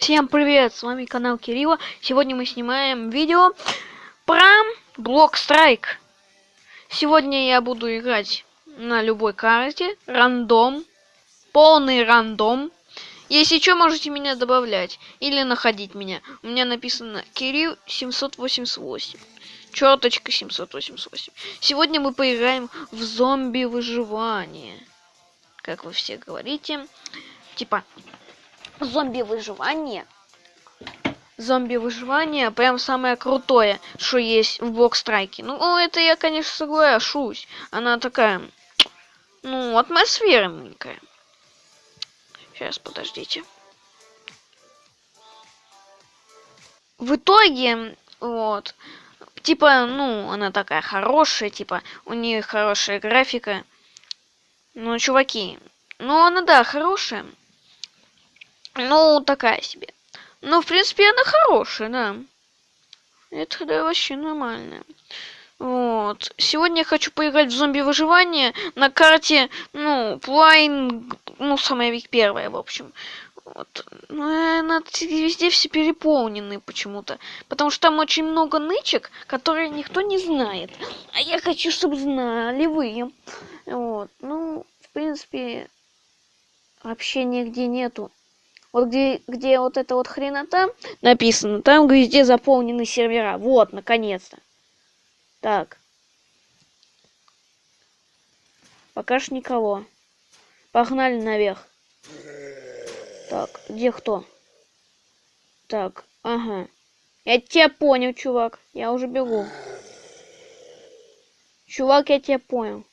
Всем привет, с вами канал Кирилла. Сегодня мы снимаем видео про Блок Страйк. Сегодня я буду играть на любой карте, рандом, полный рандом. Если что, можете меня добавлять или находить меня. У меня написано Кирилл 788. Черточка 788. Сегодня мы поиграем в зомби выживание. Как вы все говорите. Типа, зомби выживание. Зомби выживание прям самое крутое, что есть в блокстрайке. Ну, это я, конечно, соглашусь. Она такая, ну, атмосферненькая. Сейчас, подождите. В итоге, вот, типа, ну, она такая хорошая, типа, у нее хорошая графика. Ну, чуваки, ну, она, да, хорошая. Ну, такая себе. Ну, в принципе, она хорошая, да. Это да, вообще нормально. Вот. Сегодня я хочу поиграть в зомби-выживание на карте, ну, Плайн, ну, самая ведь первая, в общем. Вот. Ну, она везде все переполнены почему-то. Потому что там очень много нычек, которые никто не знает. А я хочу, чтобы знали вы. Вот. Ну, в принципе, вообще нигде нету. Вот где, где вот эта вот хренота написано, там везде заполнены сервера. Вот, наконец-то. Так. Пока ж никого. Погнали наверх. Так, где кто? Так, ага. Я тебя понял, чувак. Я уже бегу. Чувак, я тебя понял.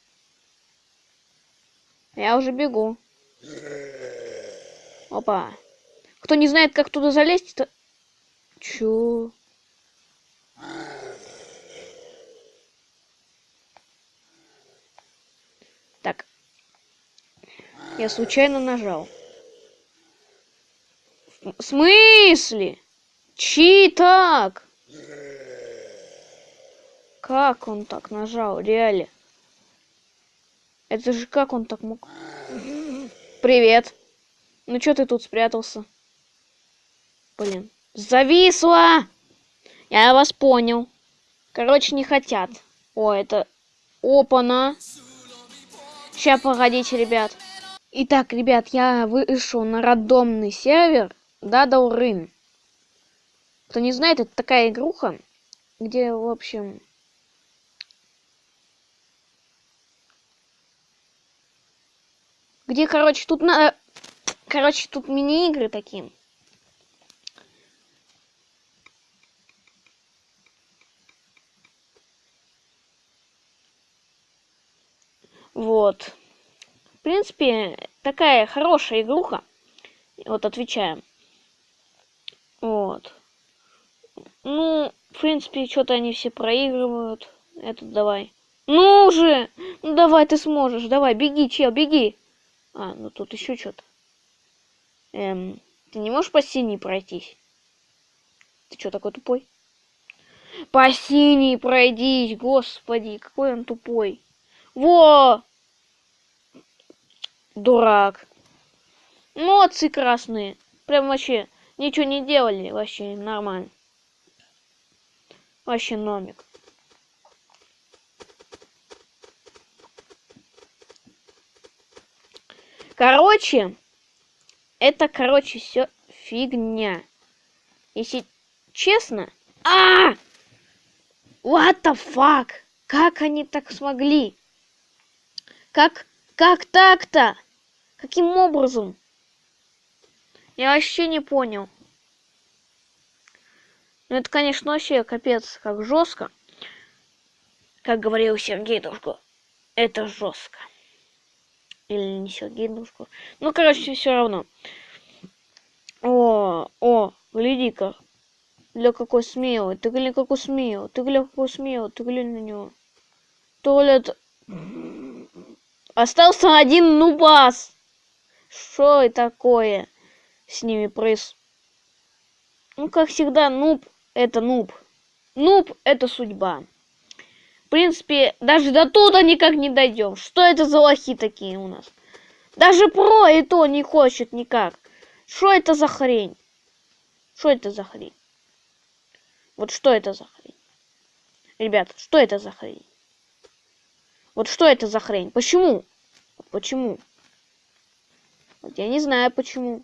Я уже бегу. Опа. Кто не знает, как туда залезть, то... Чё? Так. Я случайно нажал. В смысле? Чи так? Как он так нажал? Реально. Это же как он так мог? Привет. Ну чё ты тут спрятался? Блин. Зависла! Я вас понял. Короче, не хотят. О, это... Опа-на. Сейчас, погодите, ребят. Итак, ребят, я вышел на рандомный сервер Дадаурын. Кто не знает, это такая игруха, где, в общем... Где, короче, тут на... Короче, тут мини-игры такие. Вот. В принципе, такая хорошая игруха. Вот, отвечаем. Вот. Ну, в принципе, что-то они все проигрывают. Этот давай. Ну же! Ну давай, ты сможешь. Давай, беги, чел, беги. А, ну тут еще что-то. Эм, ты не можешь по синей пройтись? Ты что такой тупой? По синей пройдись, господи, какой он тупой. Во! Дурак. Молодцы красные. Прям вообще ничего не делали. Вообще нормально. Вообще номик. Короче, это, короче, все фигня. Если честно... А! What the fuck? Как они так смогли? Как, как так-то? Каким образом? Я вообще не понял. Ну, это, конечно, вообще капец, как жестко. Как говорил Сергей Душко, это жестко. Или не Сергей Душко. Ну, короче, все равно. О, о, гляди-ка. Для какой смелый. Ты глянь, какой смелый. Ты глянь, какой смелый. Ты глянь на него. Туалет. Остался один нубас. Что такое с ними проис... Ну, как всегда, нуб — это нуб. Нуб — это судьба. В принципе, даже до туда никак не дойдем. Что это за лохи такие у нас? Даже про и то не хочет никак. Что это за хрень? Что это за хрень? Вот что это за хрень? Ребята, что это за хрень? Вот что это за хрень? Почему? Почему? Вот я не знаю почему.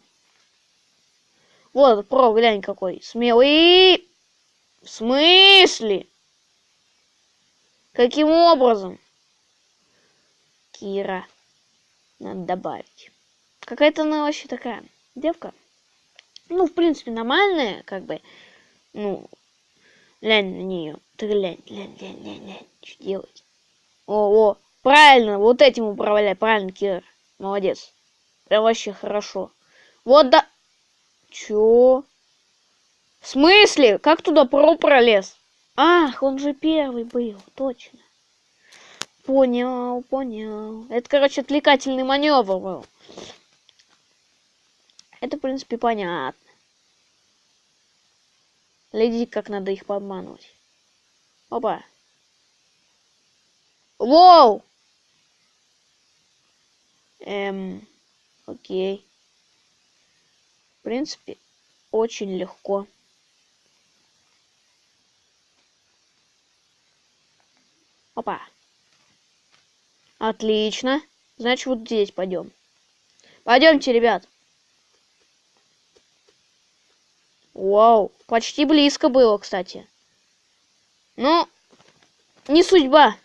Вот, про, глянь какой. Смелый. В смысле? Каким образом? Кира. Надо добавить. Какая-то она вообще такая девка. Ну, в принципе, нормальная, как бы. Ну, глянь на нее. Ты глянь, глянь, глянь, глянь, глянь. Что делать? О, о, правильно, вот этим управляй, правильно, Кира. Молодец. Прям вообще хорошо. Вот да... Чё? В смысле? Как туда про пролез? Ах, он же первый был, точно. Понял, понял. Это, короче, отвлекательный маневр был. Это, в принципе, понятно. Глядите, как надо их подманывать. Опа. Воу! Эм, окей. В принципе, очень легко. Опа. Отлично. Значит, вот здесь пойдем. Пойдемте, ребят. Вау, почти близко было, кстати. Ну, не судьба.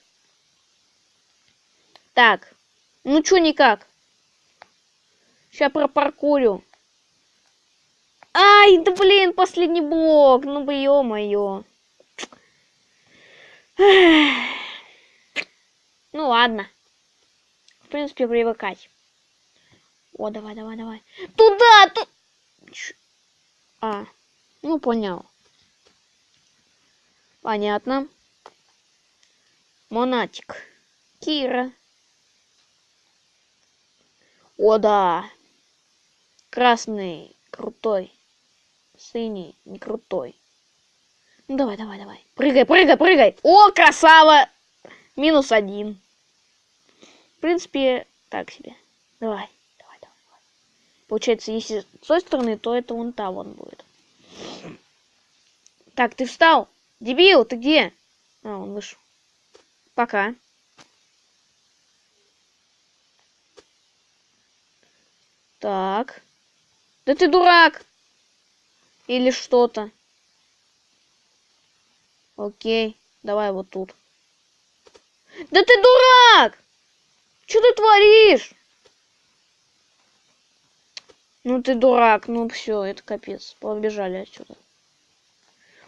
Так, ну чё никак. Сейчас пропаркурю. Ай, да блин, последний блок. Ну, бы ё-моё. Ну, ладно. В принципе, привыкать. О, давай, давай, давай. Туда, тут... А, ну, понял. Понятно. Монатик. Кира. О, да. Красный, крутой синий, не крутой. Ну давай, давай, давай. Прыгай, прыгай, прыгай. О, красава! Минус один. В принципе, так себе. Давай, давай, давай. давай. Получается, если с той стороны, то это вон та вон будет. Так, ты встал? Дебил, ты где? А, он вышел. Пока. Так. Да ты дурак! Или что-то. Окей, давай вот тут. Да ты дурак! Что ты творишь? Ну ты дурак, ну все, это капец. Побежали отсюда.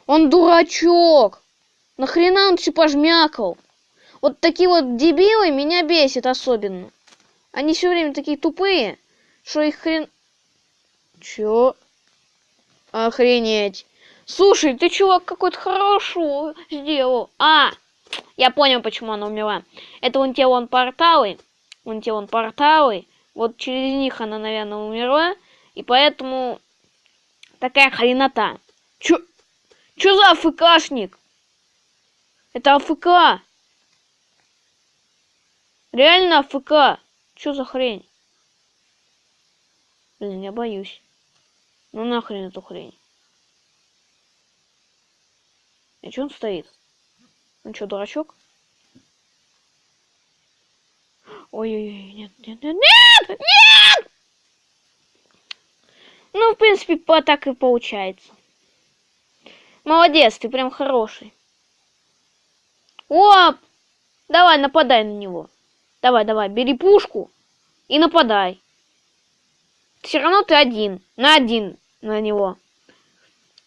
Он дурачок! Нахрена он все пожмякал? Вот такие вот дебилы меня бесит особенно. Они все время такие тупые, что их хрен... Чё? Охренеть. Слушай, ты чувак какой-то хорошо сделал. А, я понял, почему она умерла. Это вон те вон порталы. Вон те вон порталы. Вот через них она, наверное, умерла. И поэтому такая хренота. Чё, чё за АФКшник? Это АФК. Реально АФК. Чё за хрень? Блин, я боюсь. Ну нахрен эту хрень. И что он стоит? Он что, дурачок? Ой-ой-ой, нет, нет, нет, нет, нет! Ну, в принципе, по так и получается. Молодец, ты прям хороший. О! Давай, нападай на него. Давай, давай, бери пушку и нападай. Все равно ты один. На один на него.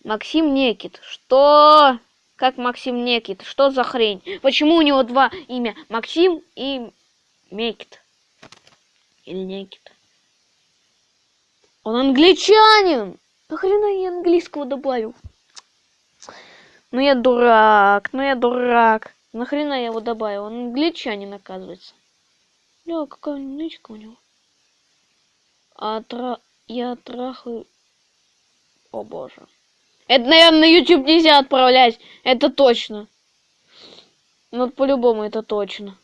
Максим Некит. Что? Как Максим Некит? Что за хрень? Почему у него два имя? Максим и Мекит. Или Некит. Он англичанин! Нахрена я английского добавил? Ну я дурак, ну я дурак. Нахрена я его добавил? Он англичанин, оказывается. Бля, какая нычка у него. А я трахаю о боже. Это, наверное, на YouTube нельзя отправлять. Это точно. Ну, по-любому это точно.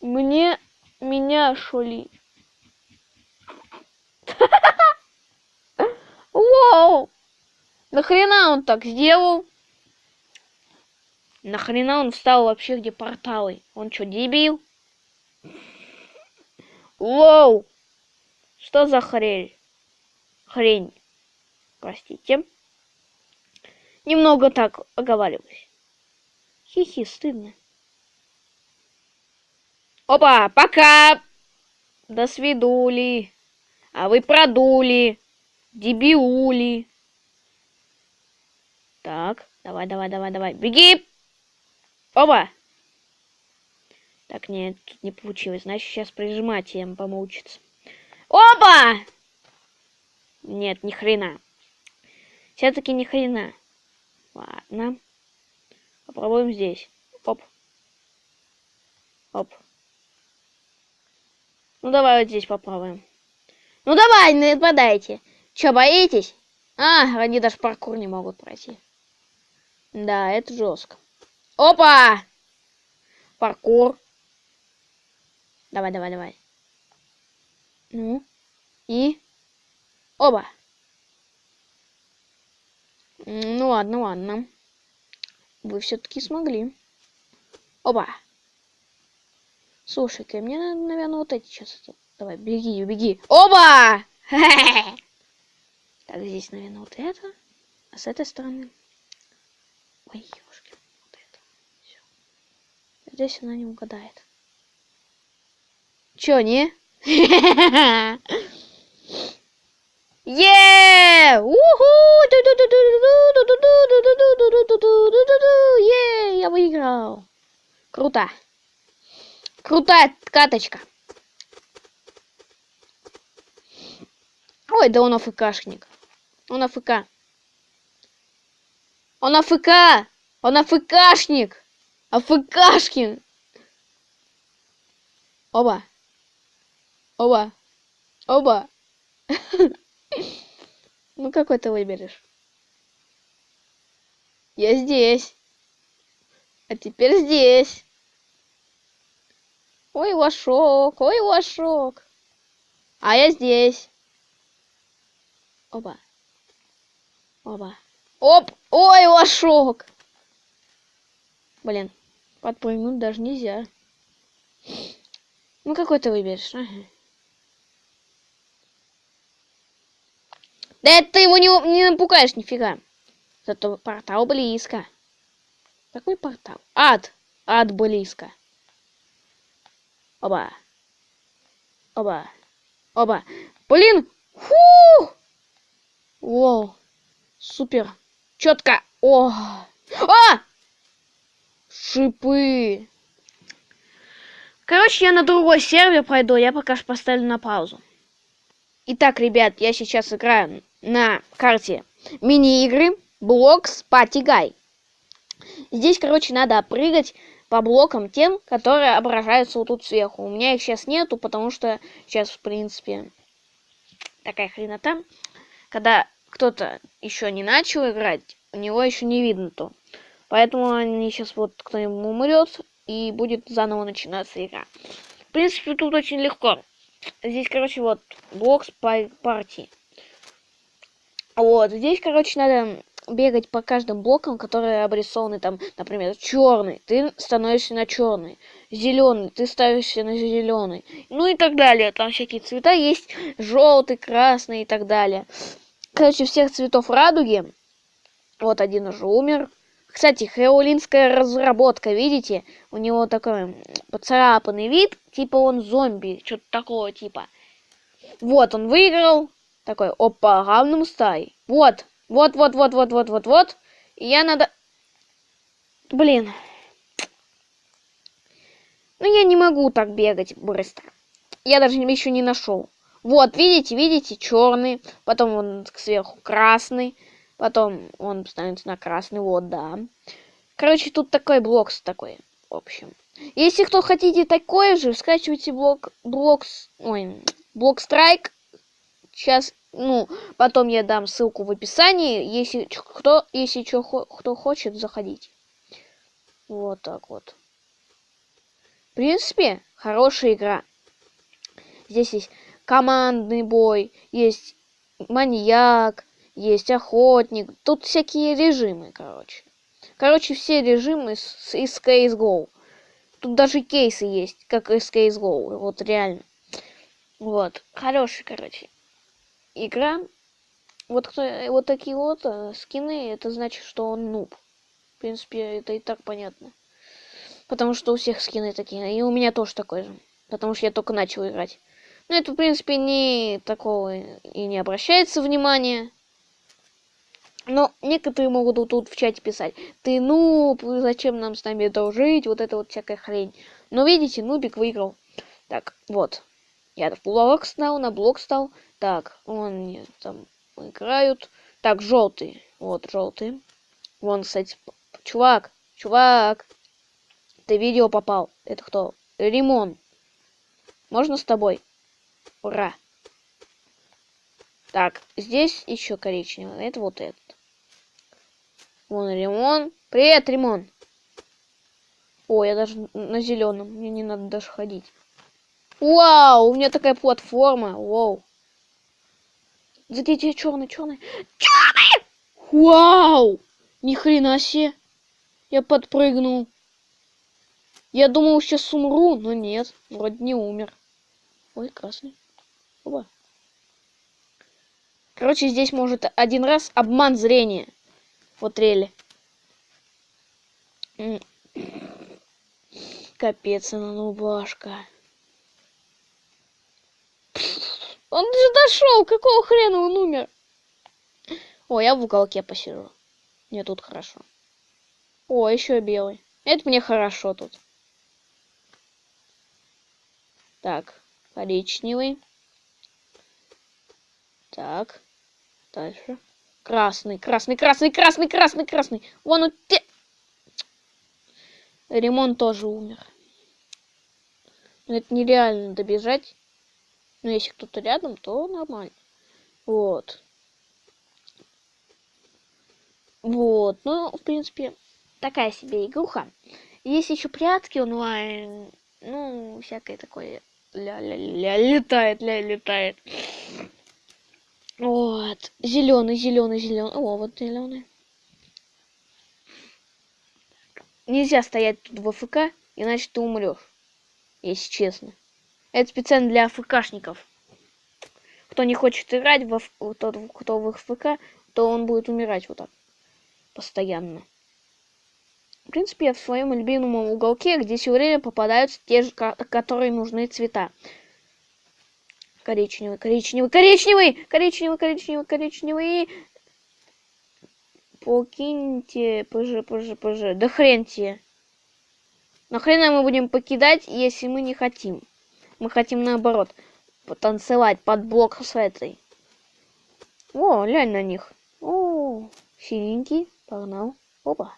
Мне... Меня шули. Вау! Нахрена он так сделал? Нахрена он встал вообще, где порталы? Он что, дебил? Лоу! Что за хрень? Хрень. Простите. Немного так оговариваюсь. Хихи, стыдно. Опа, пока! До свидули. А вы продули. Дебиули. Так, давай, давай, давай, давай. Беги! Опа! Так, нет, тут не получилось. Значит, сейчас прижимателем помучиться. Опа! Нет, ни хрена. Все-таки ни хрена. Ладно. Попробуем здесь. Оп. Оп. Ну, давай вот здесь попробуем. Ну, давай, не нападайте. Че, боитесь? А, они даже паркур не могут пройти. Да, это жестко. Опа! Паркур. Давай, давай, давай. Ну. И. Оба. Ну ладно, ладно. Вы все-таки смогли. Оба. Слушай-ка, мне надо, наверное, вот эти сейчас. Давай, беги, беги. Оба! Так, здесь, наверное, вот это. А с этой стороны... Ой, ёшки, вот это. Все. Здесь она не угадает. Чё, не? Е! Уху! Е! Я выиграл. Круто. Крутая каточка. Ой, да он АФКшник. Он АФК. Он АФК! Он АФКшник! АФКшкин! Оба. Оба. Оба. Ну, какой ты выберешь? Я здесь. А теперь здесь. Ой, лошок, ой, лошок. А я здесь. Оба. Оба. Оп! Ой, лошок! Блин, подпрыгнуть даже нельзя. Ну, какой ты выберешь? Ага. Да это ты его не, не напугаешь нифига. Зато портал близко. Какой портал? Ад. Ад близко. Оба. Оба. Оба. Блин. Фу! Воу. Супер. Четко. О. А! Шипы. Короче, я на другой сервер пройду. Я пока что поставлю на паузу. Итак, ребят, я сейчас играю на карте мини-игры Blocks Party Guy. Здесь, короче, надо прыгать по блокам тем, которые отображаются вот тут сверху. У меня их сейчас нету, потому что сейчас, в принципе, такая хренота. Когда кто-то еще не начал играть, у него еще не видно то. Поэтому они сейчас вот кто-нибудь умрет, и будет заново начинаться игра. В принципе, тут очень легко. Здесь, короче, вот блокс партии. Вот, здесь, короче, надо бегать по каждым блокам, которые обрисованы там, например, черный, ты становишься на черный, зеленый, ты ставишься на зеленый, ну и так далее. Там всякие цвета есть, желтый, красный и так далее. Короче, всех цветов радуги. Вот один уже умер. Кстати, хэолинская разработка, видите? У него такой поцарапанный вид, типа он зомби, что-то такого типа. Вот, он выиграл, такой, опа, равным стай. Вот, вот, вот, вот, вот, вот, вот, вот. И я надо... Блин. Ну, я не могу так бегать быстро. Я даже еще не нашел. Вот, видите, видите, черный. Потом он сверху красный. Потом он становится на красный. Вот, да. Короче, тут такой блок такой. В общем. Если кто хотите такой же, скачивайте блок... Блок... Ой, блок страйк Сейчас, ну, потом я дам ссылку в описании, если кто, если что, кто хочет, заходить. Вот так вот. В принципе, хорошая игра. Здесь есть командный бой, есть маньяк, есть охотник. Тут всякие режимы, короче. Короче, все режимы с, из CSGO. Тут даже кейсы есть, как из CSGO. Вот реально. Вот. Хороший, короче. Игра. Вот кто, вот такие вот э, скины, это значит, что он нуб. В принципе, это и так понятно. Потому что у всех скины такие. И у меня тоже такой же. Потому что я только начал играть. Но это, в принципе, не такого и не обращается внимания. Но некоторые могут тут в чате писать, ты ну, зачем нам с нами дружить, вот это вот всякая хрень. Но видите, Нубик выиграл. Так, вот. Я в блок стал, на блок стал. Так, он там играют. Так, желтый. Вот, желтый. Вон, кстати, чувак, чувак. Ты видео попал. Это кто? Римон. Можно с тобой? Ура. Так, здесь еще коричневый. Это вот этот. Вон Римон. Привет, Римон. О, я даже на зеленом. Мне не надо даже ходить. Вау, у меня такая платформа. Вау. Где черный, черный? Черный! Вау! Ни хрена себе. Я подпрыгнул. Я думал, сейчас умру, но нет. Вроде не умер. Ой, красный. Оба. Короче, здесь может один раз обман зрения. Вот рели. Капец, она нубашка. Он же дошел, какого хрена он умер? О, я в уголке посижу. Мне тут хорошо. О, еще белый. Это мне хорошо тут. Так, коричневый. Так, дальше. Красный, красный, красный, красный, красный, красный. Вон он. Те... Ремонт тоже умер. это нереально добежать. Но если кто-то рядом, то нормально. Вот. Вот. Ну, в принципе, такая себе игруха. Есть еще прятки онлайн. Ну, всякое такое. Ля-ля-ля, летает, ля, летает. Вот. Зеленый, зеленый, зеленый. О, вот зеленый. Нельзя стоять тут в АФК, иначе ты умрешь. Если честно. Это специально для АФКшников. Кто не хочет играть, в тот, кто в АФК, то он будет умирать вот так. Постоянно. В принципе, я в своем любимом уголке, где все время попадаются те же, которые нужны цвета. Коричневый, коричневый, коричневый, коричневый, коричневый, коричневый. Покиньте, пж, пж, пж. Да хрен тебе. Нахрена мы будем покидать, если мы не хотим? Мы хотим наоборот потанцевать под блок с этой. О, глянь на них. О, синенький, погнал. Опа.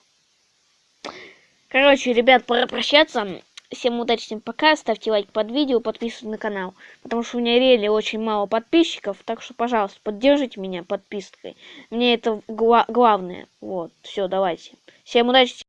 Короче, ребят, пора прощаться. Всем удачи, всем пока. Ставьте лайк под видео, подписывайтесь на канал. Потому что у меня реально очень мало подписчиков. Так что, пожалуйста, поддержите меня подпиской. Мне это гла главное. Вот, все, давайте. Всем удачи.